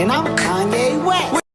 and I'm kind